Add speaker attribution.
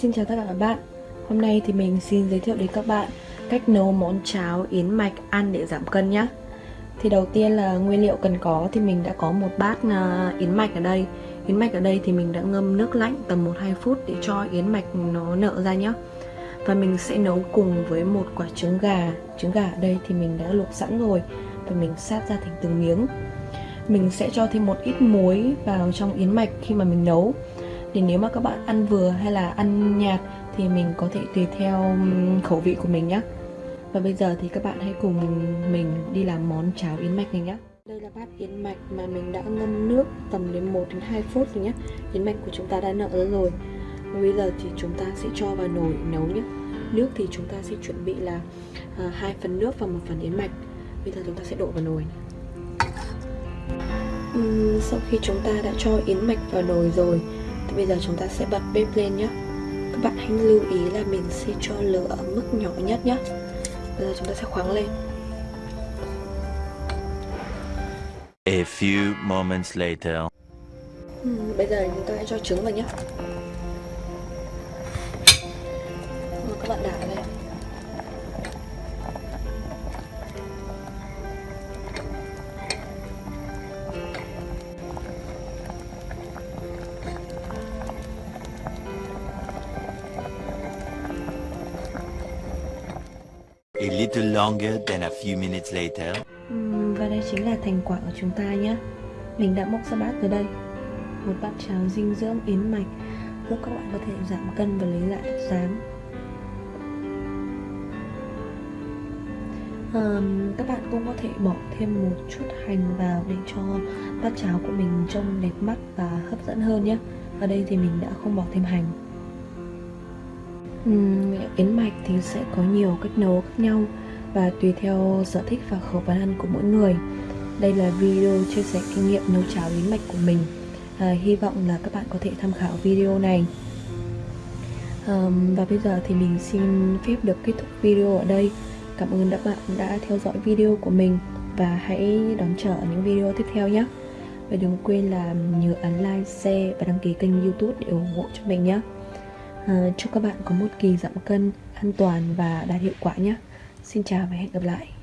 Speaker 1: Xin chào tất cả các bạn. Hôm nay thì mình xin giới thiệu đến các bạn cách nấu món cháo yến mạch ăn để giảm cân nhé Thì đầu tiên là nguyên liệu cần có thì mình đã có một bát à, yến mạch ở đây. Yến mạch ở đây thì mình đã ngâm nước lạnh tầm 1-2 phút để cho yến mạch nó nở ra nhé Và mình sẽ nấu cùng với một quả trứng gà. Trứng gà ở đây thì mình đã luộc sẵn rồi Và mình sát ra thành từng miếng. Mình sẽ cho thêm một ít muối vào trong yến mạch khi mà mình nấu thì nếu mà các bạn ăn vừa hay là ăn nhạt thì mình có thể tùy theo khẩu vị của mình nhé và bây giờ thì các bạn hãy cùng mình đi làm món cháo yến mạch này nhé đây là bát yến mạch mà mình đã ngâm nước tầm đến 1 đến 2 phút rồi nhé yến mạch của chúng ta đã nở rồi. Và bây giờ thì chúng ta sẽ cho vào nồi nấu nhé nước thì chúng ta sẽ chuẩn bị là à, hai phần nước và một phần yến mạch. Bây giờ chúng ta sẽ đổ vào nồi uhm, sau khi chúng ta đã cho yến mạch vào nồi rồi thì bây giờ chúng ta sẽ bật bếp lên nhé các bạn hãy lưu ý là mình sẽ cho lửa ở mức nhỏ nhất nhé bây giờ chúng ta sẽ khoáng lên.
Speaker 2: A few moments later.
Speaker 1: Ừ, bây giờ chúng ta hãy cho trứng vào nhé các bạn đảo lên
Speaker 2: A little longer than a few minutes later.
Speaker 1: Uhm, và đây chính là thành quả của chúng ta nhé. Mình đã mốc ra bát tới đây. Một bát cháo dinh dưỡng yến mạch. Giúp các bạn có thể giảm cân và lấy lại dáng um, Các bạn cũng có thể bỏ thêm một chút hành vào để cho bát cháo của mình trông đẹp mắt và hấp dẫn hơn nhé. Ở đây thì mình đã không bỏ thêm hành. Yến mạch thì sẽ có nhiều cách nấu khác nhau và tùy theo sở thích và khẩu phần ăn của mỗi người. Đây là video chia sẻ kinh nghiệm nấu cháo yến mạch của mình. À, hy vọng là các bạn có thể tham khảo video này. à, và bây giờ thì mình xin phép được kết thúc video ở đây. Cảm ơn các bạn đã theo dõi video của mình và hãy đón chờ những video tiếp theo nhé. Và đừng quên là nhớ ấn like, share và đăng ký kênh youtube để ủng hộ cho mình nhé. À, chúc các bạn có một kỳ giảm cân an toàn và đạt hiệu quả nhé. Xin chào và hẹn gặp lại.